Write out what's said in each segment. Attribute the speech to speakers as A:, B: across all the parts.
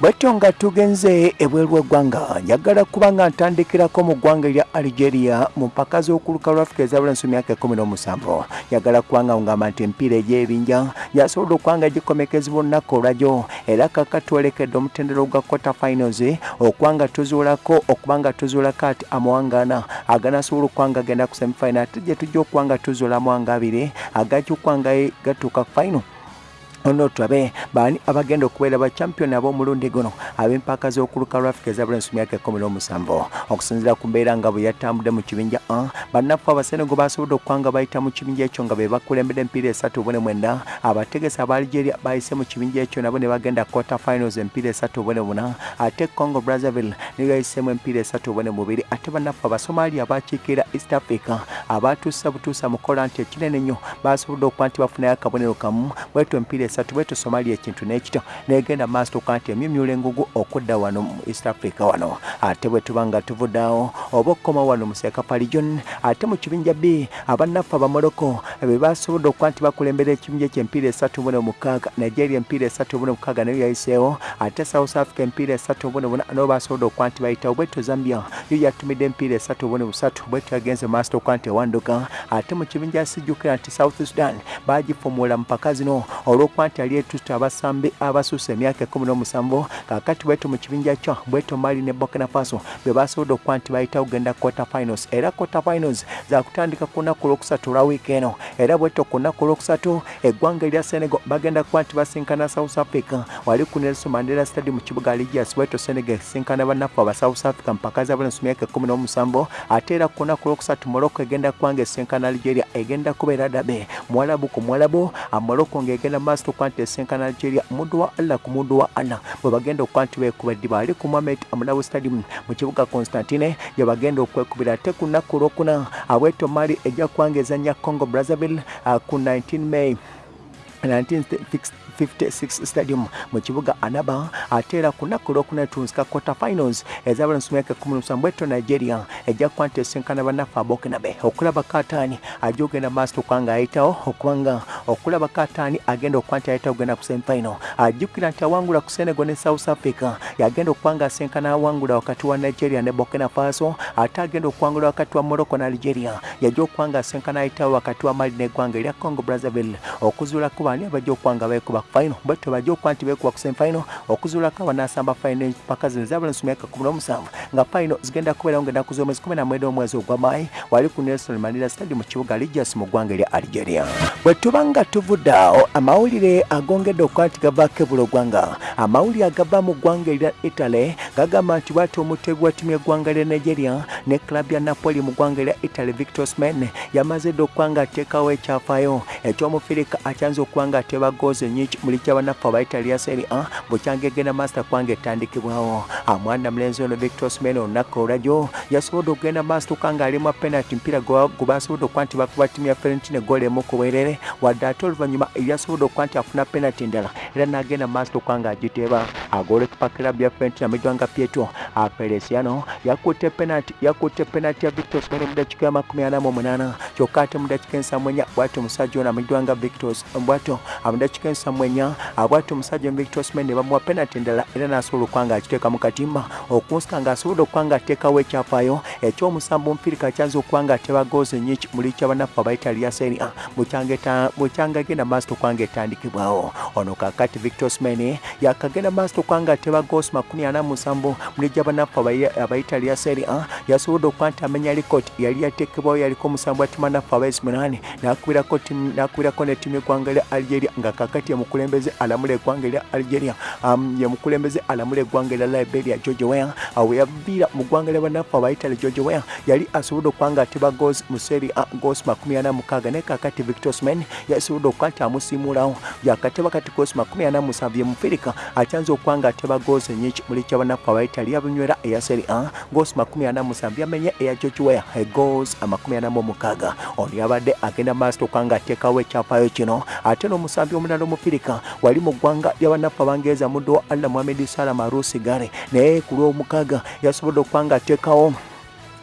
A: bwetyo nga tugenze ebweru eggwanga njagala kuba nga ntandikirako mu ggwanga erya algeria mu mpaka z'okuluka lwa ezabulensi mu myaka ekumi n'omusanvu. Njagala kubanga ngamba nti empiira egy'ebinja yasobodde okuba nga gikomekezebwa olunaku olwajjo era kaka twerekedde omutendero gwa quarter finals okuba nga tuzuulako okuba nga tuzuulako ati amawanga ana aganasobola okuba nga agenda ku semifinal ate gye tujja okuba nga tuzuula amawanga abiri agajja okuba nga gatuuka ku final ono tulabe baani abagenda okubeera bachampion ab'omulundi guno ab'empaka z'okuluka lwa afrika ezabulensi myaka ekumi n'omusanvu. Okusinziira ku mbeera nga bwe yatambudde mu kibinja a bannaffe abasenego basobodde okuba nga bayita mu kibinja ekyo nga be bakulembedde empiira esatu bune mwenda abategesi aba algeria bayise mu kibinja ekyo nabo ne bagenda quarter finals empiira esatu bune buna ate congo brazzaville ne bayisemu empiira esatu bune mubiri ate bannaffe abasomalia bakiikirira east africa abatuusa butuusa mukola nti ekinene nnyo basobodde okuba nti bafunayo akabonero kamu bwetu empiira esatu wetu somalia ekintu n'ekito negenda maaso tuka nti emyumyula engugu okudda wano mu east africa wano. Ate bwe tuba nga tuvuddawo oba okukoma wano mu sekapa region ate mu kibinja b abannaffe abamoroko be basobodde okuba nti bakulembera ekibinja ky'empiira esatu bune mukaaga nigeria empiira esatu bune mukaaga nayo yayiseewo. Ate south africa empiira esatu bune buna nabo basobodde okuba nti bayitawo bwetu zambia. Yo yatumidde empiira esatu bune busatu bwetu yagenze maaso tuka nti ewanduka ate mu kibinja sijjukira nti south sudan bagifumuula mu mpaka zino olw'okuba nti ali etuta abasambi abasusa emyaka ekumi n'omusanvu kakati bwetu mu kibinja kyo bwetu mali ne burkina faso bwe basobodde okuba nti bayita kugenda quarter finals. Era quarter finals zakutandika ku lunaku lwokusatu olwa wiiki eno. Era bwetu ku lunaku lwokusatu eggwanga erya senegal bagenda kuba nti basinkana south africa. Wali ku nelson mandela stadium mu kibuga ligias bwetu senegal esinkana bannaffe aba south africa mpaka zabulensi myaka ekumi n'omusanvu. Ate era ku lunaku lwokusatu morocco egenda kubanga esinkana algeria egenda kubeera dabe. Mwalabu ku mwalabu amorocco ng'egenda maaso tukuba nti esinkana algeria muddu wa allah ku muddu wa allah bwe bagenda okuba nti beekuba eddiba ali ku mohamed amulabu stadium mu kibuga constantine gye bagenda okwekubira ate ku lunaku olwokuna abweto mali ejja kuba nga ezanya congo brazzaville uh, ku 19 may 1956 stadium mu kibuga anaba ate era ku lunaku olwokuna tunsika quarter finals ezabalensi myaka ekumi n'omusanvu bweto nigeria ejja kuba nti esinkana bannaffe abokinabe. Okulaba kataani ajja ogenda maaso tukuba nga ayitawo okubanga okulaba kataani agenda okuba nti ayitawo ogenda ku semifinal. Ajjukira nti awangula ku senegal ne south africa yagenda okuba nga asinkana awangula wakati wa nigeria ne burkina faso ate agenda okuwangula wakati wa morocco ne algeria. Yajja okuba nga asinkana ayitawo wakati wa mali neggwanga erya congo brazzaville. Okuzuulako baani abajja okuba nga beekuba ku final bajja okuba nti beekuba ku semifinal okuzuulako abanaasamba final. Empaka zino zabulensi myaka kumi n'omusanvu nga final zigenda kubeerawo ngenda kuza na mwenda omwezi mai wali ku nelson mandela stadium mu kibuga ligias mu ggwanga erya algeria bwe tuba nga tuvudde awo amawulire agongedde okuba nti gavaako ebula oggwanga amawulire agava mu ggwanga erya italy gagamba nti bwati omutebi wa ttimu y'eggwanga lya nigeria. Ne club ya napoli mu ggwanga erya italy victor smen yamaze dde okuba nga ateekawo ekyafaayo ekyomufirika akyanza okuba nga ateeba goozi enyingi muli kyabannaffe abaitalia seri a bukyanga egenda master kubanga etandikibwawo amwana mulenzi ono victor smen olunaku olwajjo yasobodde okugenda maaso tuka nga ali mwa penalty mpira gwe basobodde okuba nti bakuba ttimu ya ferentine goal emu ku bwerere. Wadde ate oluvannyuma eryasobodde okuba nti afuna penalty endala era n'agenda maaso tuka nga agiteeba agolkipa club ya ferentine amijwanga pietro aperesiano yakutte penalty yakutte penalty ya victor smen mu dakiika ya makumi ana mu munaana kyokka ate mu dakiika ensamu ennya bwati omusajja ono amijwanga victor bwato mu dakiika ensamu ennya bwati omusajja victor smen ne bamuwa penalty endala era n'asobola okuba nga akiteeka mu katimba. Okunsika ng'asobodde okuba nga ateekawo ekyafaayo ekyomusambu mpirika kyanza okuba nga ateba goozi enyingi muli kyabannaffe abaitalia seri a. Bukyanga genda maaso tokuba nga etandikibwawo. Ono kakati victor smen yakagenda maaso tokuba nga ateba goozi makumi ana musanvu muli gyabannaffe abaitalia seri a yasobodde okuba nti amenya likoti yali yateekebwawo yaliko omusambu atimanaffe abaisi munane nakubirako nettimu eggwanga lya algeria nga kakati yemukulembeze alamula eggwanga lya algeria yemukulembeze alamula eggwanga lya liberia george weah awe yaviira mu ggwanga lya bannaffe abaitale george weah yali asobodde okuba nga ateba goozi mu seri a ana mukaaga naye kakati victor sman yasobodde okuba nti amusiimulawo yakateba kati goozi makumi ana musanvu ye mufirika akyanza okuba nga ateba goozi enyingi muli kyabannaffe abaitale yabunywera eya seri a ana musanvu yamenye eya ana mu mukaaga ono yabadde agenda maaso tokuba nga ateekawo ekyafaayo kino ate n'omusambi omulala omufirika wali mu ggwanga lyabannaffe abangereza muddo wa allah muhamedi salam arusi gare naye ku lwomukaaga yasobodde okuba nga ateekawo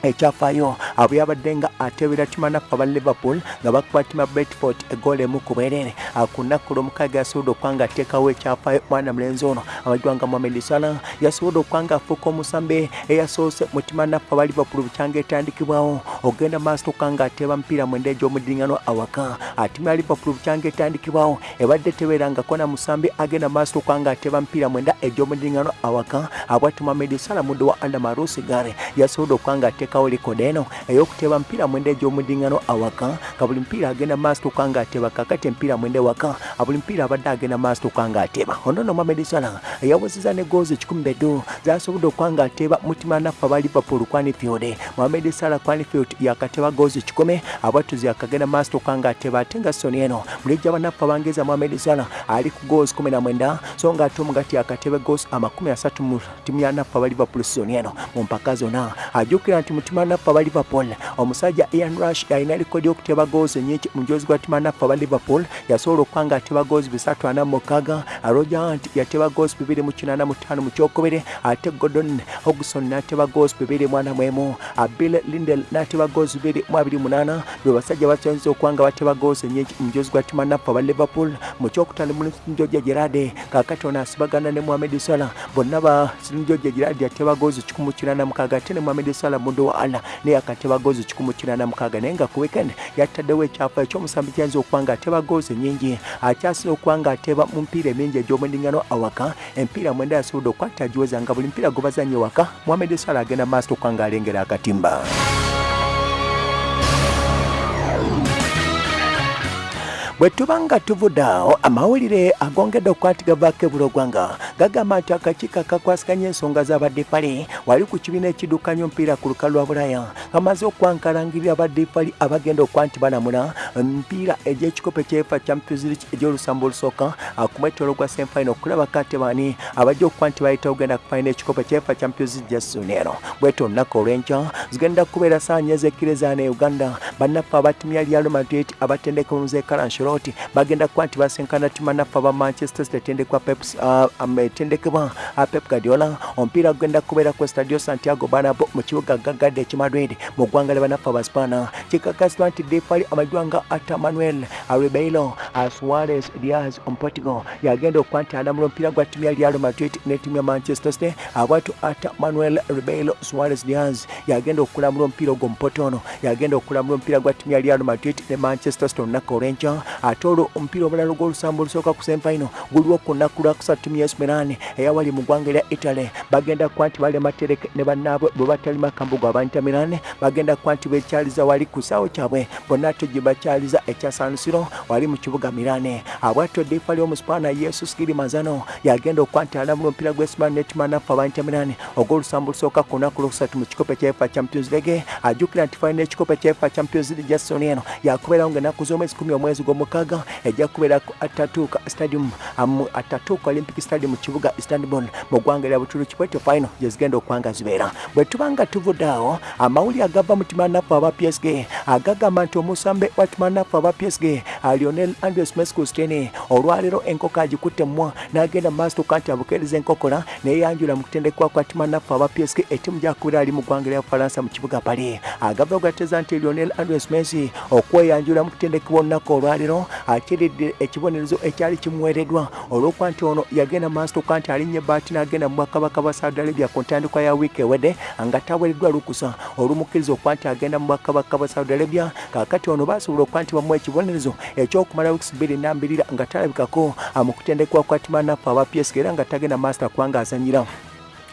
A: ekyafaayo. Abwe yabadde nga atebera timanaffe aba liverpool nga bakuba tima bretford egoolo emu ku bwereere ku nnaku lwomukaaga yasobodde okuba nga ateekawo ekyafaayo mwana mulenzi ono amajwa nga mohamed salah yasobodde okuba nga afuuka omusambe eyasoose mu timanaffe aba liverpool bukyanga etandikibwawo ogenda maaso tokuba nga ateeba mupiira mwenda egy'omudiŋŋano awaka. Atimu ya liverpool bukyanga etandikibwawo ebadde tebeerangako na musambe agenda maaso tokuba nga ateeba mupiira mwenda egy'omudiŋŋano awaka. Abwati mohamed salah muddo wa andamarusigare yasobodde okuba nga ateekawo likodi eno ey'okuteeba mupiira mwenda egy'omudiŋŋano awaka nga buli mupiira agenda maaso tokuba nga ateeba kakati empiira mwenda ewaka buli mupiira abadde agenda maaso tokuba nga ateeba onono mohamed salah eyawozeza ne goozi ekikumi beddu zasobodde okuba nga ateeba mutima naffe aba liverpool quanifield mohamed salah quanifield yakateeba goozi kikumi abatuzi akagenda maaso tokuba nga ateeba ate nga soni eno. Mulijja banaffe abangeeza mohamed salah ali ku goozi kumi na mwenda so nga ate omugati yakateeba goozi amakumi asatu mu timu ya naffe aba liverpool soni eno. Mu mpaka zonna ajjukira nti mutima naffe aba liverpool. Omusajja ian rush alina likodi y'okuteeba goozi enyingi mu mujozi gwa timu naffe aba liverpool. Yasobola okuba nga ateeba goozi bisatu ana mu mukaaga roger hunt yateeba goozi bibiri mu kinaana mu ttaano mu kyokubiri ate gordon hogson n'ateeba goozi bibiri mu ana mu emu bill lindel n'ateeba goozi bibiri mu abiri munaana be basajja basinze okuba nga bateeba goozi enyingi mu mujozi gwa timu naffe aba liverpool. Mu kyokutaano mu sinjoja gerade kaakati ono asibagana ne mohamed salah bonna ba sinjoja gerade yateeba goozi kikumu kinaana mukaaga ate ne mohamed salah muddo allah naye akateeba goozi kikumu kinaana mukaaga naye nga ku weekend. Yattaddewo ekyafa ekyomusambi kyanza okuba nga ateeba goozi nyingi akyasira okuba nga ateeba mu mpiira emingi egy'omudiŋŋano awaka. Empiira mwenda yasobodde okukwata agiweza nga buli mpiira gwe bazanye waka mohamed salah agenda maaso okuba nga alengera akatimba bwe tuba nga tuvudde awo amawulire agongedde okukwatiga vaako ebulogwanga gagamba nti akakiiko akakwasiganya ensonga z'abadefali wali ku kibiina ekiddukanya omupiira ku lukalu lwa bulaya kamaze okwankalangirira abadefali abagenda okuba nti balamula emipiira egy'ekikopo ekyefa champions league egy'olusambu olusooka ku mwetolo gwa semfaino okulaba kate bani abajja okuba nti bayita ogenda kufaina ekikopo ekyefa champions league jasuni eno bweto olunaku olw'enkya zigenda kubeera saanya ezekkirizana e uganda bannaffe abatimu ya real madrid abatendeka omuze kalanshiro Charlotte bagenda kuba nti basenkana timu naffe aba Manchester City etendekwa etendekebwa uh, Pep Guardiola. Omupiira gugenda kubeera ku Stadio Santiago Bernabeu mu kibuga gagadde eki Madrid mu ggwanga lya bannaffe aba Spana. Kikakasibwa nti defali amajwa nga ata Manuel Ribeiro Suarez Diaz Portugal yagenda okuba nti alamula omupiira gwa timu ya Real Madrid ne timu ya Manchester City abwatu ata Manuel Ribeiro Suarez Diaz yagenda okulamula omupiira ogwo mupotono yagenda okulamula omupiira gwa timu ya Real Madrid ne Manchester City olunaku olw'enkya ate olwo omupiira omulala gw'olusambu olusooka ku semfaino guliwo ku nnaku lwakusatu timu ya Milan eyawali mu ggwanga erya Italy. Bagenda kuba nti balema tereke ne bannaabwe bwe batali makambugo aba Inter Milan bagenda kuba nti bekyaliza wali ku ssaawo kyabwe. Bonna ate gye bakyaliza ekya San Siro wali mu kibuga Milan abwatyo defali omusipaana Jesus Girimazano yagenda okuba nti alamula omupiira gw'esiman netima naffe aba Inter Milan ogw'olusambu olusooka ku nnaku lwokusatu mu kikopo ekyefa Champions League. Ajjukira nti falina ekikopo ekyefa Champions League ja soni eno yakubeerawo ng'ennaku z'omwezi kumi omwezi gw'omukaaga ejja kubeera ku Ataturk Stadium mu Ataturk Olympic Stadium mu kibuga Istanbul mu ggwanga erya Buturuki bwetyo final gye zigenda okuba nga zibeera. Bwe tuba nga tuvudde awo amawulire agava mu timanaffe aba PSG agagamba nti omusambe wa timanaffe aba PSG Lionel Andres Messi Cristiano olwaleero enkoko agikutte mmwa n'agenda mu maaso tuka nti abukeereza enkokola neyeyanjula mu kutendekwa kwa timanaffe aba PSG ettimu gyakubira ali mu ggwanga erya Bufalansa mu kibuga Paris agava ogateza nti Lionel Andres Messi okweyanjula mu kutendekebwa olunaku olwaleero akiridde ekibonerezo ekyali kimuweereddwa. Olw'okuba nti ono yagenda maaso tuka nti alinnya ebbaati n'agenda mu bwakabaka bwa saudi arabia ku ntandikwa ya wiiki ewedde nga taweereddwa lukusa. Olumukkiriza okuba nti agenda mu bwakabaka bwa saudi arabia kaakati ono baasobola okuba nti bamuwa ekibonerezo ekyokumala wiikisi bbiri nambirira nga talabikako mu kutendekwa kwa timanaffe aba psk era nga tagenda maaso takubanga azanyira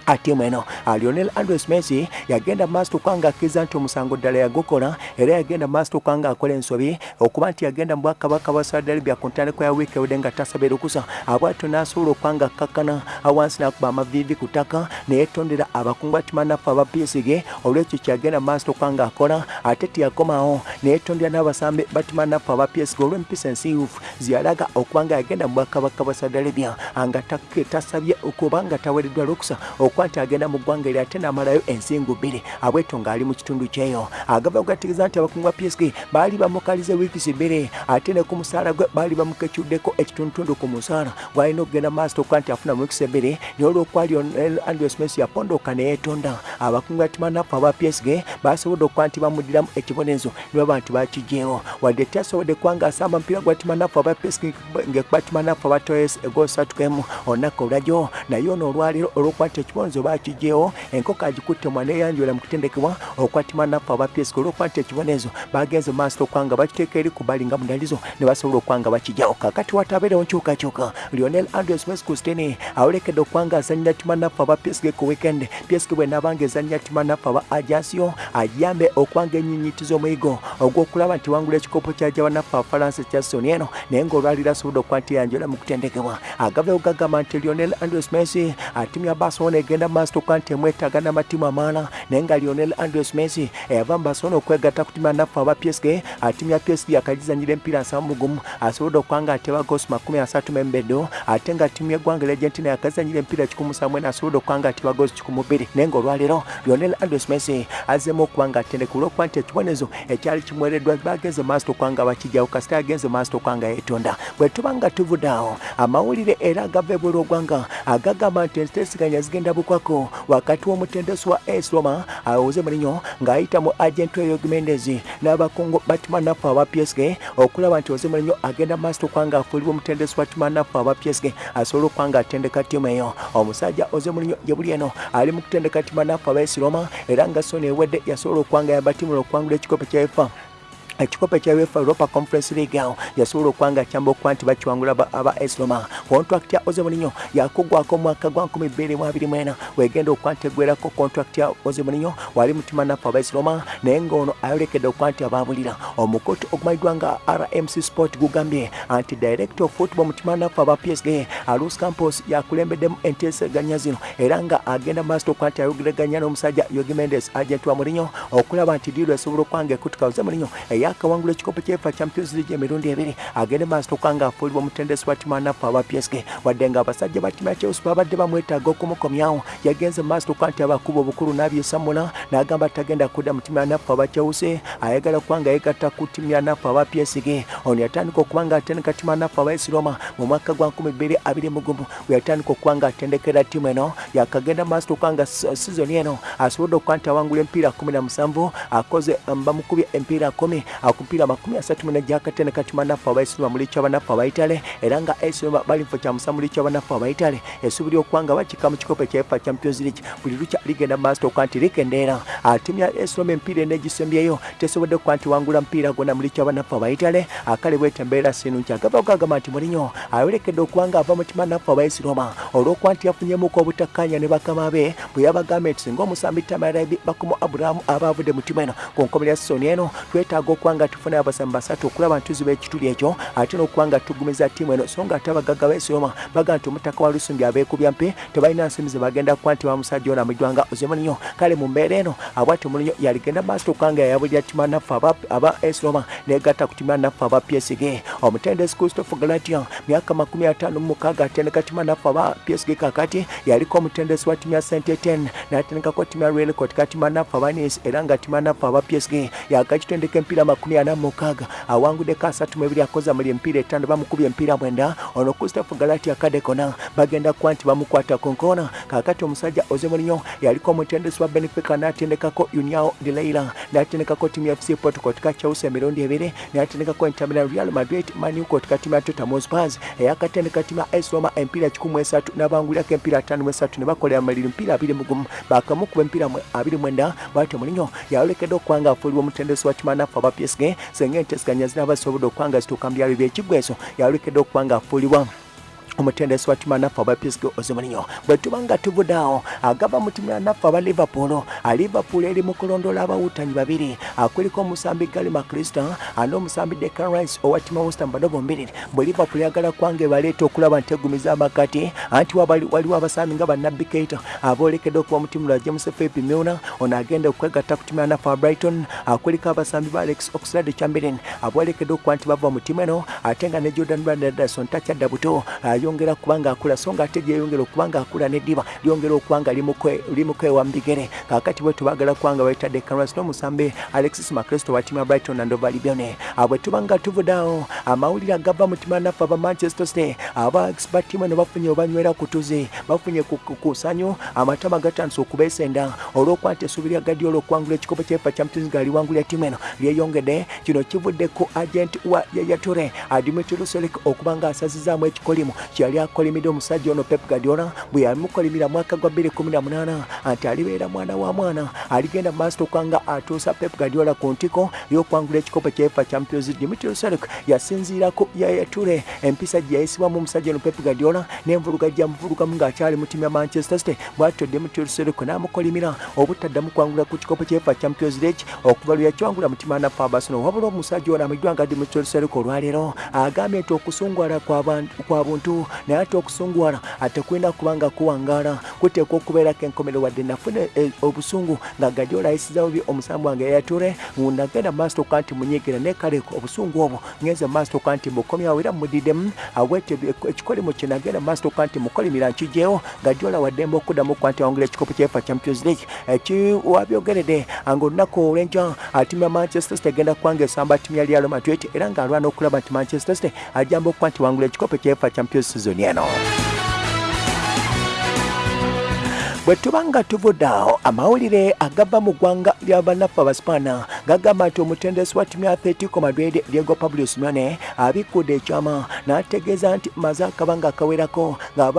A: atimu eno. Lionel andres messi yagenda maaso tukanga akkiriza nti omusango ddala yagukola era yagenda maaso tukanga akola ensobi okuba nti yagenda mu bwakabaka bwa saudi arabia ku ntandikwa ya wiiki ewedde nga tasaba erukusa abwatyo n'asobola okubanga akkakkana awansi n'akuba amaviivi ku ttaka neyetondera abakungu batimanaffe aba psg olwekyo kyagenda maaso tukanga akola ate tiyakomawo neyetondera n'abasambe batimanaffe aba psg olw'empisa ensiiwufu ziyalaga okuba nga yagenda mu bwakabaka bwa saudi arabia nga tasabye okuba nga taweereddwa lukusa olwokuba nti agenda mu ggwanga eri ate n'amalayo ensingu bbiri. Abweto ng'ali mu kitundu kyeyo. Agava okugategeeza nti abakungu ba psg baali bamukalize wiikisi bbiri. Ate ne ku musaala gwe baali bamukecuddeko ekitundutundu ku musaala. Gwalina okugenda maaso okuba nti afuna mu wiikisi ebbiri olwokuba andrew smith yapondoka ne yeetonda. Abakungu ba timanafu aba psg basobodde okuba nti bamuddiramu ekibonezo ne baba nti bakigyewo wadde tyasobodde kuba ng'asamba mupiira gwa timanafu aba psg ngekuba timanafu abatoyes egosatu olunaku olwajo naye ono olwaleero olwokuba nti ekibonezo bakigyewo enkoko agikutte mwana eyanjula mu kutendekebwa okuba timanafu aba psg olwokuba nti ekibonezo bagenze mu maaso okuba nga bakiteeka eri ku bali nga mudalizo ne basobola okuba nga bakigyawo. Kakati watabeerewo nkyukakyuka lionel andrew smith kustini awolekedde okuba nga azanyira timanafu aba psg ku weekend. Psg bwe naabanga ezanyira timanafu aba ajansiyo agiyambe okuba nga enyinyitiza omuyigo ogw'okulaba nti wangula ekikopo kyaja banafu abafalansa kya soni eno naye ng'olwaliro asobodde okuba nti yanjola mu kutendekebwa. Agavewo gagamba nti lionel andrew smith atimu ya barcelona egenda mu maaso okuba nti emwetaaga n'amatimu amaala naye nga lionel andrew smith eyava mu barcelona okwegatta ku timu yanafu aba psg atimu ya psg akagizanyira empiira nsamu mugumu asobodde okuba nga ateba gosi makumi asatu membeddo ate nga timu y'eggwanga argentina yakazanyira empiira kikumu samwena asobodde okuba nga ateba gosi kikumu bbiri. Naye ng'olwaleero lionel andrew smith azzeemu okuba nga atendeka olwokuba nti ekibonezo ekyali kimuweereddwa bagenze maaso okuba nga bakijjawo kasita yagenze maaso okuba nga yeetonda bwe tuba nga tuvudde awo amawulire era agava ebweru ogwanga agagamba nti enteesiganya zigenda bukwako wakati w'omutendesi wa es roma awoze mulinyo ng'ayita mu agent eyo gimendez n'abakungu batimanafu aba psg okulaba nti oze mulinyo agenda maaso okuba nga afuulibwa omutendesi wa timanafu aba psg asobole okuba nga atendeka ttiimu eyo. Omusajja oze mulinyo gye buli eno ali mu kutendeka timanafu aba es roma era nga soni ewedde yasobola okuba nga yamba ttiimu okwangula ekikopo kya efa ekikopo kya uefa europa conference league awo yasobola okuba nga kyamba okuba nti bakiwangula aba esroma contract ya oze mulinyo yakugwako omwaka gwa 2024 wegenda okuba nti eggwerako contract ya oze mulinyo wali mutima nafu aba esroma naye ngaono ayolekedde okuba nti ababulira omukoto ogumanyiddwa nga rmc sport gugambye anti director of football mutima nafu aba psg alus campos yakulembeddemu enteeseganya zino. Era nga agenda maaso okuba nti ayogeraganya n'omusajja yogimendes agent wa mulinyo okulaba nti diiro esobola okuba nga ekutuka oze mulinyo yakawangula ekikopo kyefa champions league emirundi ebiri. Agende maaso okuba nga afuulibwa omutendesi wa timu anafu aba psg wadde nga abasajja ba timu ya chelsea babadde bamwetaaga okumukomyawo yagenze maaso okuba nti abakuba obukulu n'abyesamula n'agamba tagenda kudda mu timu anafu aba chelsea. Ayagala okuba nga yegatta ku timu ya anafu aba psg ono yatandika okuba nga atendeka timu anafu aba esi roma mu mwaka gwa 2021 we yatandika okuba nga atendekera timu eno yakagenda maaso okuba nga sizoni eno. Asobodde okuba nti awangula empiira 17 akoze bamukubye empiira 10 akupiira makumi asatu muna gyakatene kati manafu abaisirima mulicho abanafu abaitale era nga esirima bali mufo kyamusa mulicho abanafu abaitale esubiri okuba nga bakika mu kikopo kya efa champions league. Buli lukya ligenda maaso okuba nti likendeera timu ya esiroma empiira enegisembyeyo tesobodde okuba nti wangula mupiira gona mulicho abanafu abaitale akale bwete embeera sinunki agava okagamba nti mulinyo ayolekedde okuba nga ava mu timanafu abaisiroma olwokuba nti yafunyemuko obutakkanya ne bakama be bwe yabagambye nti singa omusambi tamaraibi bakumu aburahamu aba avudde mu timu eno ku nkomero ya sisoni eno twetaaga okuba nga tufuna abasambi basatu okulaba nti tuziba ekituli ekyo ate n'okuba nga tugumiza ttiimu eno. So nga ate abagagga b'esiroma baga nti omutaka wa lusumbi abeekubya mpi tebalina nsimu ze bagenda kuba nti bamusajja ono amujwanga ozemulinyo kale mu mbeera eno abwati mulinyo yaligenda maaso okuba nga yayabulira ttiimu anaffe aba esiroma negatta ku ttiimu anaffe aba psg omutendesi christophe galatia myaka makumi ataano mu mukaaga atendeka ttiimu anaffe aba psg kakati yaliko omutendesi wa ttiimu ya st eten n'atendekako ttiimu ya relcot ka ttiimu anaffe aba nis era nga ttiimu anaffe aba psg yakakitendeka empiira makumi ana mukaaga awanguddeko asatu mu ebiri akoze muli empiira etaano bamukubye mpira mwenda. Ono christophe galati akadekona bagenda kuba nti bamukwata ku nkoona kakati omusajja ozemulinyo yaliko omutendesi wa benefica n'atendekako uniao de leila. N'atendekako timu ya fc portugal tika chelsea emirundi ebiri n'atendekako entamira real madrid maniuko tika timu ya tottenham spurs eyakatendeka timu ya es roma empiira kikumi esatu n'abangulirako empiira ataano mu esatu ne bakolera maliri empiira abiri mugumu bakamukuba empiira abiri mwenda bwatyo mulinyo yayolekedde okuba nga afuulibwa omutendesi wa timu anafu psg senga enteeseganya zinaba zisobodde okuba nga zituuka mu byalo by'ekiggwa eso yayolekedde okuba nga afuulibwa omutendesi wa timu anafu aba psg ozimulinyo bwe tuba nga tuvudde awo agaba mu timu anafu aba liverpool aliverpool eri mu kulondoola abawuutanyi babiri. Akuliko omusambi gali makrista ane omusambi decan rice owa timu western badobo mbiriri bwe liverpool yagala kwanga ebaleeta okulaba nti egumiza amakati anti waliwo abasambi nga banabbi keita aboolekedde okuba mu timu lwa james philip milner ono agenda okwegatta ku timu anafu aba brighton. Akuliko abasambi ba alex oxlade chamberlain aboolekedde okuba nti bava mu timu eno ate nga ne jordan brandederson takyadda buto ayongera kubanga akula so nga ate gyeyongera okubanga akula neddiba lyongera okubanga limukewa mbigere. Kakati bwe tubagala kubanga baitadde canvas n'omusambe alexis macresto wa timu ya brighton and ovalibione bwe tubanga tuvudaawo amawulire agava mu timu yanaffe aba manchester city aba batimu eno bafunye obanywera kutuze bafunye kusanyu amatama gatandise okubeesenda olw'okwanta essuubi lya gadiola okuwangula ekikopo kyefa champions gali wangulya timu eno. Lyeyongedde kino kivudde ku agent wa yayature dimitri lusolik okuba nga asazizaamu ekikolimu kyeyali akolimidde omusajja ono pep gadiola bwe yamukolimira mwaka gwa 2018 nti alibeera mwana wa mwana. Aligenda maaso okubanga atuusa pep gadiola ku ntiko y'okwangula ekikopo kyefa champions dimitri lusolik yasinziirako yayature empisa gye yayisibwamu omusajja ono pep gadiola n'envuluga gyamuvulugamu ng'akyali mu timu ya manchester city bwatyo dimitri lusolik n'amukolimira obutaddamu kwangula ku kikopo kyefa champions league okuva lwe yakiwangula mu timu ya nafa abasono wabula omusajja ono amajjwa nga dimitri lusolik olwaleero agambye nti okusungwala kwa buntu naye ate okusungwala ate kulina kubanga kuwangaala kuteekwa okubeerako enkomero wadde nafuna obusungu nga gadiola ayisizawo bye omusambu wange yayature nagenda maaso toka nti munyigira naye kale obusungu obwo ngenze maaso toka nti bukomyawo era mudiddemu awete ekikolimu kye nagenda maaso toka nti mukolimira nkijjeewo gadiola waddembe okuddamu kuba nti awangula ekikopo kyefa champions league. Ekiwabyogeredde nga olunaku olw'enkya timu ya manchester city egenda kubanga esamba timu ya real madrid era ng'alwana okulaba nti manchester city ajamba okuba nti wangula ekikopo kyefa champions season eno bwe tuba nga tuvuddeawo amawulire agava mu ggwanga ly'abanafu abaspaana gagamba nti omutendesi wa timu ya atletico madrid diego pablo simeone abikkudde ekyama n'ategeeza nti maze akabanga akawerako nga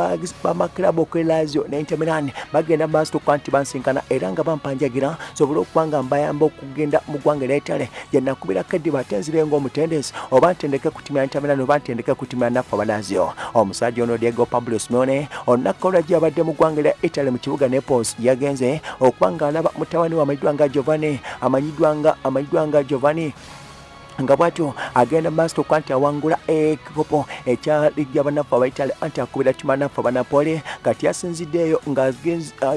A: bamakirabu okwe lazio ne inter milan bagenda maaso tokuba nti bansinkana era nga bampanjagira sobole okuba nga mbayamba okugenda mu ggwanga ery'etale gyenakubirako eddiba ate nzirenga omutendesi oba ntendeke ku timu ya inter milan oba ntendeke ku timu ya nafu aba lazio omusajja ono diego pablo simeone olunaku olwajja yabadde mu ggwanga erya italy mu kibuga Naples yagenze okuba ng'alaba mutabani we amanyiddwa nga Giovanni amanyiddwa nga amanyiddwa nga Giovanni nga bwatyo agenda maaso okuba nti awangula ekikopo ekya ligi abanafu abaitale anti akubira timu anafu abanapole kati yasinziddeeyo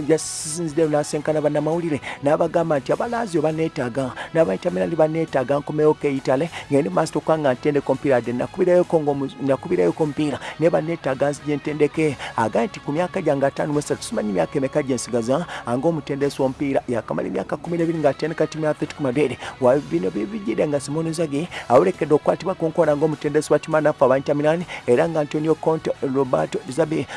A: yasinziddeeyo n'asenkana bannamawulire n'abagamba nti abalazio baneetaaga n'abaitamirani baneetaaga nkomewo keitale ngende maaso okuba nga ntendeka omupiira dde nakubirayoko omupiira naye baneetaaga nzije ntendeke. Agambye nti ku myaka gyange ataano mu esatu simanyi myaka emeka gye nsigaza ng'omutendesi w'omupiira yakamala emyaka kumi n'ebiri ng'atendeka timu ya atletico madrid. Bino bibijjire nga simoneza Inzaghi awulekedde okukwatibwa ku nkola ng'omutendesi wa timu anafu aba Inter Milan era nga Antonio Conte Roberto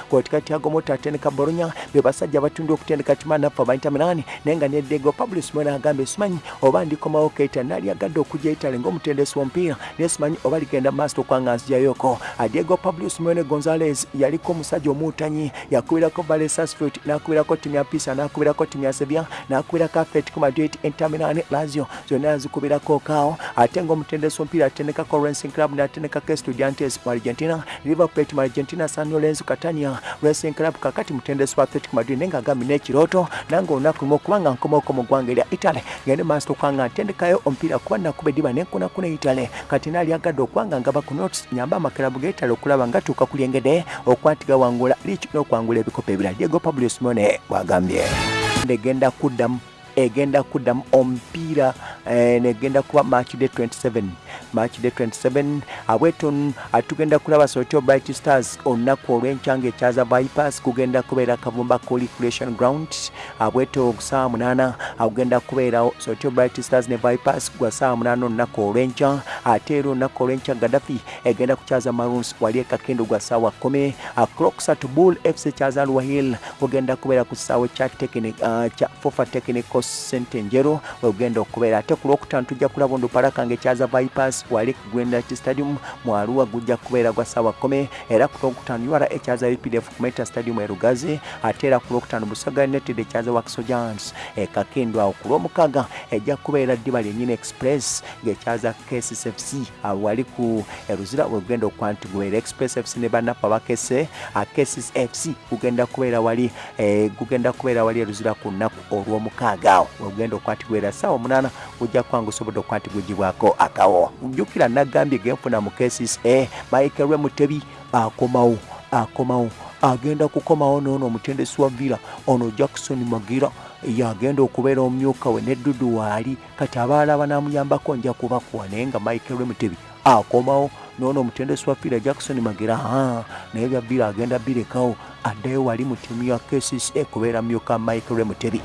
A: kwotika Thiago Motta atendeka Bologna be basajja abatunda okutendeka timu anafu aba Inter Milan naye nga ne Diego Pablo Simeone agambye simanyi oba ndikomawo Keita nali agadde okujja Italy ng'omutendesi w'omupiira naye simanyi oba ligenda maaso okwanga nzijayoko Diego Pablo Simeone Gonzalez yaliko omusajja omuutanyi yakubirako Valencia Sarsfield n'akubirako timu ya Pisa n'akubirako timu ya Sevilla n'akubirako Atletico Madrid Inter Milan Lazio zonna yazikubirako kaawo ate nga omutendesi w'omupiira atendekako Racing Club n'atendekako Estudiantes mu Argentina Liverpool mu Argentina San Lorenzo Catania Racing Club kakati mutendesi wa Atletico Madrid naye ng'agambye n'ekirooto nange olunaku lumu okuba nga nkomaoko mu ggwanga erya Italy ngende maaso okuba nga ntendekayo omupiira kuba nakuba eddiba nenkunakuna Italy kati naali agadde okuba nga ngaba ku notes nyamba amakirabu g'Italy okulaba nga tuuka ku lyengede okuba nti gawangula liiki n'okwangula ebikopo ebirala Diego Pablo Simeone bw'agambye egenda kuddamu egenda kuddamu omupiira negenda kuba match day 27 match day 27 abweto atugenda kulaba sotio bright stars olunaku olw'enkyanga ekyaza bypass kugenda kubeera kavumba recreation ground abweto saa munana agenda kubeerawo sotio bright stars ne bypass gwa saa munana olunaku olw'enkya ate era olunaku olw'enkya gaddafi egenda kukyaza maroons wali ekakendo gwa saawa kumi crocsat bull fc kyaza luwahil kugenda kubeera ku kisaawe kya fofa technical sente njeru wegenda okubeera. Ate ku lwokutaano tujja kulaba onduparaka nga ekyaza bypass wali ku grendat stadium mu arua gujja kubeera gwa saawa kumi era ku lwokutaano ura ekyaza updf ku meta stadium e rugazi ate era ku lwokutaano busaga united ekyaza wakiso giants ekakendo awo ku lwomukaaga ejja kubeera ddiba lyennyini express ng'ekyaza kssfc wali ku eruzira wegenda okuba nti gubeera express fc ne bannaffe abakese kss fc gugenda kubeera wali gugenda kubeera wali eruzira ku lunaku olw'omukaaga awo wegenda okukwati gwera saawa omunaana gujja kwanga osobodde okukwati gugibwako akawo jjukira nagambye genfuna mu cases e michael lwe mutebi akomawo akomawo agenda kukomawo noono omutendesi wa villa ono jackson magira yagenda okubeera omumyuka we neddudu waali kati abalala banamuyambako nja kubakuwa naye nga michael lwe mutebi akomawo noono omutendesi wa fiira jackson magera naye bya bira agenda birekawo addayo wali mu ttiimu ya kcca kubeera myuka michael remutebi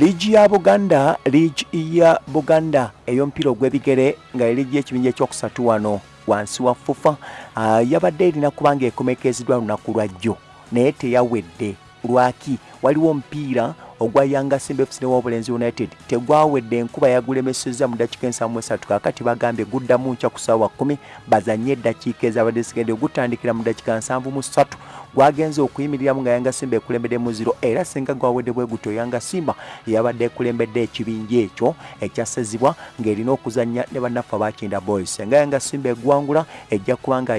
A: liigi ya buganda liigi ya buganda. Ey'omupiira ogw'ebigere nga eliigi y'ekibinja ekyokusatu wano wansi wa fufa. Uh, yabadde erina kubanga ekomekezeddwa lunaku lwa jjo naye teyawedde. Lwaki? Waliwo omupiira ogwa yanga simba fc newobulenzi united. Tegwawedde enkuba yagulemesezza mu ddakiika ensamu esatu. Kakati bagambye guddamu nkya ku ssaawa kumi bazanye eddakiika ezabadde zigende gutandikira mu ddakiika nsanvu mu ssatu gwagenze okuyimiriramu nga yanga simba ekulembedde mu ziro era singa gwawedde bwe gutyo yanga simba yabadde ekulembedde ekibinja ekyo ekyasazibwa ng'erina okuzanya ne bannaffe abakinda boys. Nga yanga simba egwangula ejja kuba nga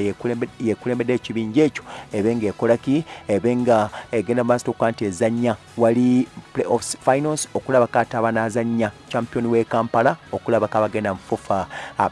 A: yekulembedde ekibinja ekyo ebe ng'ekolaki ebe nga egenda maaso okuba nti ezanya wali playoffs finals okulaba kati abanazanya champion we kampala okulaba kabagenda mufufa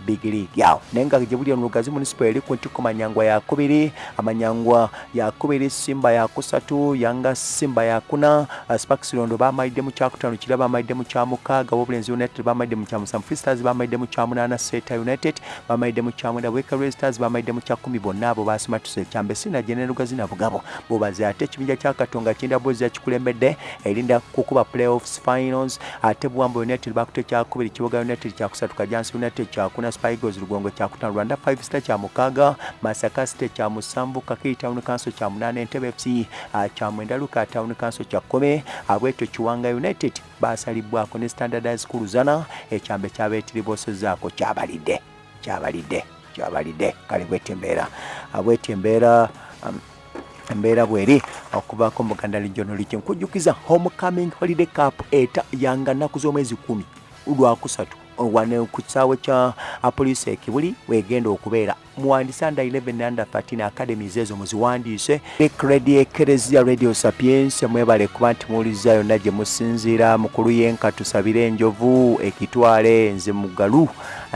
A: big league. Yawo naye nga gyebuli ono lugazi municipal eri ku ntiko manyangwa yakubiri amanyangwa yakubiri simba yakusatu yanga simba yakuna uh, sparks londo bamalidde mu kyakutaano kira bamalidde mu kyamukaaga wobulenzi united bamalidde mu kyamusanvu freestars bamalidde mu kyamunaana seta united bamalidde mu kyamwenda wekare stars bamalidde mu kyakumi bonna abo basimatuse ekyambe sina gene lugazi nabugabo bubaze ate ekibinja kyakatonga kinda bozi yakikulembedde erinda kukuba playoffs finals ate buwamba united bakuta ekyakubiri kibuga united kyakusatu kajansi united kyakuna spigos lugongo kyakutano rwanda 5 star kyamukaaga masaka state kyamusanvu kakiri town council kyamunaana entebe fc kyamwenda luka town council kyakome abwetyo kiwanga united basalibwako ne standardize kuluzana ekyambe kyabeetiribosezaako kyabalidde kyabalidde kyabalidde. Kale bwetyo embeera abwetyo embeera um, embeera bweri okuvaako muganda regional region nkujjukiza homecoming holiday cup eta yanga nnaku z'omwezi kumi lwakusatu wane ku kisaawe kya poliisi ekibuli wegenda okubeera. Muwandiise under 11 under 13 academies ezo muziwandiise ekredi ekereziya radio sapiens. Mwebale kuba nti muwuliriza yonna gye musinziira mukulu yenka tusabire enjovu ekitwale nze mugalu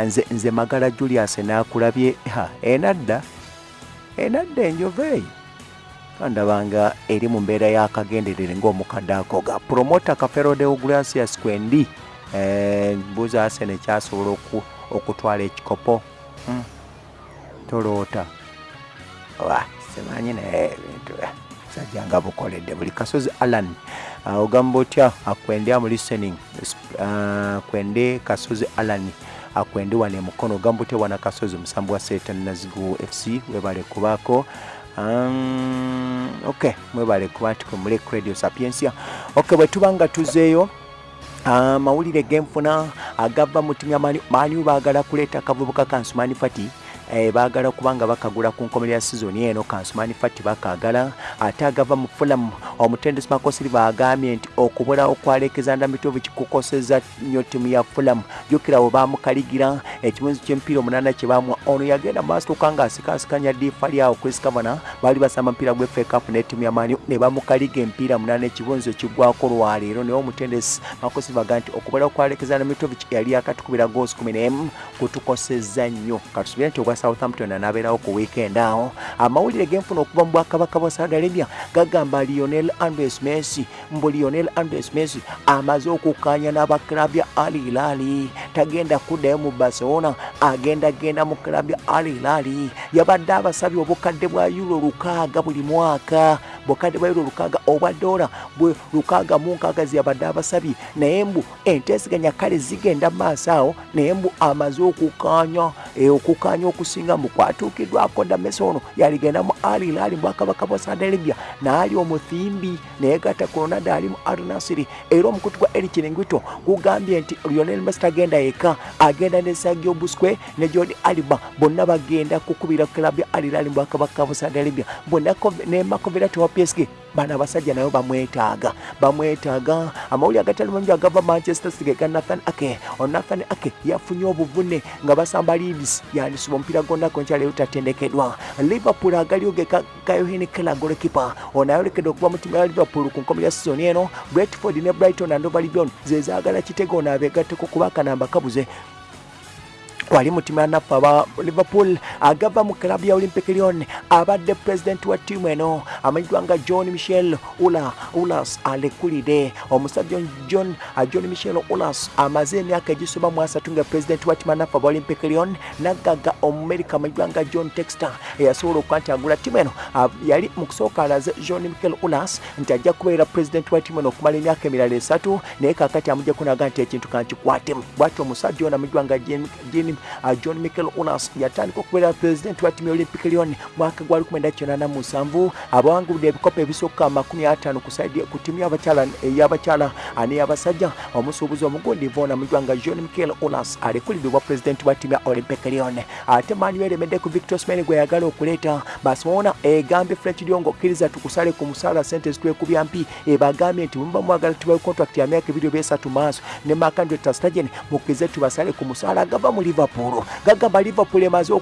A: nze, nze magala julius nakulabye. Enadda enadda enjovu eyo kandabanga eri mu mbeera y'akagenderere ng'omukadde akoga. Promota kafero de ugracias kwendi mbuuza asene kyasobola okutwala ekikopo? Hmm. toloota. Simanyi naye ebintu sajjanga bukoledde buli kasozi. Alan uh, ogamba otya? Akwende amu listening uh, kwende kasozi alan akwende wana emukono. Ogamba otya wana kasozi musambu wa setan nazigu fc webale kubaako. Um, ok mwebale kuba nti kwemule radio sapiensia. Ok bwe tuba nga tuzeeyo amawulire genfuna agava mu timu ya mani baagala kuleeta akavubuka kansumani fati eh, baagala kubanga bakagula ku nkomerera sizoni eno kansumani fati bakagala ate agava mu fulamu omutendesi makosiriva agambye nti okubulawo kwa alexander mitovu kikukoseza nnyo timu ya fulamu. Jjukira bwe bamukaligira ekimunzi ky'emipiira omunaana kye bamwa ono yagenda maasoka nga asikasikanya difa lyawo chris kavana baali basamba mupiira gwe fekapu ne timu ya mani ne bamukaliga emipiira munaana ekibunzi ekigwako lwaleero naye omutendesi makosiriva agamba nti okubulawo kwa alexander mitovu yali akatukubira goosi kumi n'emu kutukoseza nnyo. Katusubire nti ogwa southampton anabeerawo ku weekend awo. Amawulire genfuna okuva mu bwakabaka bwa saudi arabia gagamba lionel andres messi mbu lionel andres messi amaze okukkaanya n'abaklabu ya al hilali tagenda kuddayo mu barcelona agenda genda mu klabu ya al hilali yabadde abasabye obukadde bwa euro lukaaga buli mwaka bukadde bwa euro lukaaga obwa dola bwe lukaaga mu nkaaga zeyabadde abasabye naye mbu enteeseganya kale zigenda mu maaso awo naye mbu amaze okukkaanya okukkaanya okusinga mu kwatuukiddwako damesi ono yaligenda mu al hilali mu bwakabaka bwa saudi arabia naali omuthimbi naye gata kolonada ali mu al nasiri era omukutu gwa eri kiringito gugambye nti lionel messi tagenda yeka agenda ne sagio busque ne jordi aliba bonna bagenda kukubira klabu ya al mu bwakabaka bwa saudi arabia bonna ne makovera PSG bano abasajja nabo bamwetaaga bamwetaaga. Amawuli agatali mangi agava manchester city ga nathan ake. Onathan ake yafunye obuvune nga basamba leeds yandisiba omupiira gonna gonkyaleero tatendekedwa liverpool agalioge kayohini kela golekipa ono ayolekedde okuva mu ttiimu ya liverpool ku nkomo ya sizoni eno. Bretford ne brighton andova libion zezaagala kitego ono abeegatteko kuba akanamba kabuze wali mu ttiimu ya naffe aba liverpool agava mu kalabu ya olympic lyon abadde pulezidenti wa ttiimu eno. Amanyidwa nga john michel ula ulas alekulide. Omusajja john john michel ulas amaze emyaka egisoba mu asatu nga pulezidenti wa ttiimu naffe aba olympic lyon naggaga omumerika amanyidwa nga john texter eyasobola okuba nti agula ttiimu eno yali mu kusooka alaze john michel ulas nti ajja kubeera pulezidenti wa ttiimu eno okumala emyaka emirala esatu naye kakati amujjaku naga nti ekintu kankikwatemu. Bwati omusajja ono amanyidwa nga jim uh, john michael unas yatandika okubeera pulezidenti wa ttiimu ya olympic lyon mwaka gwa 1987 abawangulidde ebikopo ebisooka 50 ku saidi ku ttiimu y'abakyala ey'abakyala n'ey'abasajja. Omusuubuzi omugundivu ono amanyidwa nga john michael unas alekulidde obwa pulezidenti wa ttiimu ya olympic lyon. Ate mani eremedde ku victor smain gwe yagala okuleeta barcelona egambye french lyongo okkiriza tukusale ku musaala sente zitwekubya mpi. Ebagambye nti muba mwagala tubawe contract ya myaka ebiri obyesatu maaso. Ne makandreta stagen mukkirize tubasale ku musaala agava mu liverpool gagamba liverpool emaze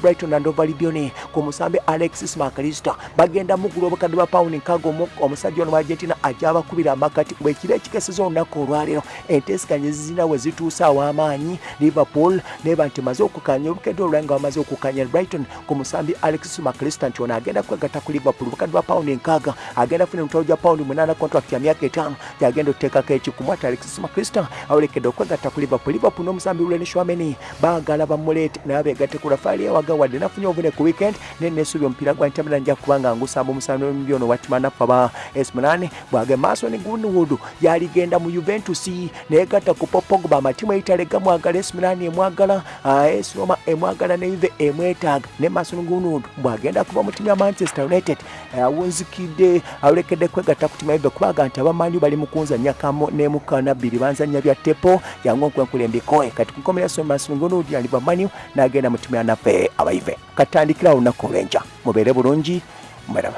A: brighton and Hove Albion. Ku musambi alexis makalista bagenda mugula obukadde bwa pawundi nkaaga omusajja ono wa argentina ajja abakubira amakati bwekiro ekikeseza olunaku olwaleero. Enteesiganye zizina we zituusa aw'amaanyi. Liverpool neba nti maze okukanya obukadde olulala nga bamaze okukanya brighton ku musambi alexis makalista nti ono agenda kwegatta ku liverpool. Obukadde bwa pawundi nkaaga agenda funa emitwalo gya pawundi munaana contract ya myaka etaano. Gyagenda okuteekako ekikumwa ati alexis makalista awerekedde okwegatta ku liverpool. Liverpool n'omusambi lwenishwameni baagala bamuleete naye beegatte ku rafaali ewaga wadde nafunye obuvune ku weekend naye nesuubi omupiira gwa ntamira nja kubanga ngusamba omusambi omubyono watimanafu aba esmunane bwage mason greenwood yaligenda mu juventus neyegatta ku popogba amatimu eitale mwagala esmunane emwagala esroma emwagala ne yuve emwetaaga ne mason greenwood. Bwagenda kuva mu timu ya manchester united awunzikidde awolekedde kwegatta ku timu yuve kubaga nti abamanyu bali mu kunzanya kamo nemukana bbiri banzanya bya tepo yangu nkwenkulembikoe kati kunkomera so mason greenwood yaliva manyu n'agenda mu timu ya naffe abayive. Katandikira olunaku olw'enkya. Mubeere bulungi mweraba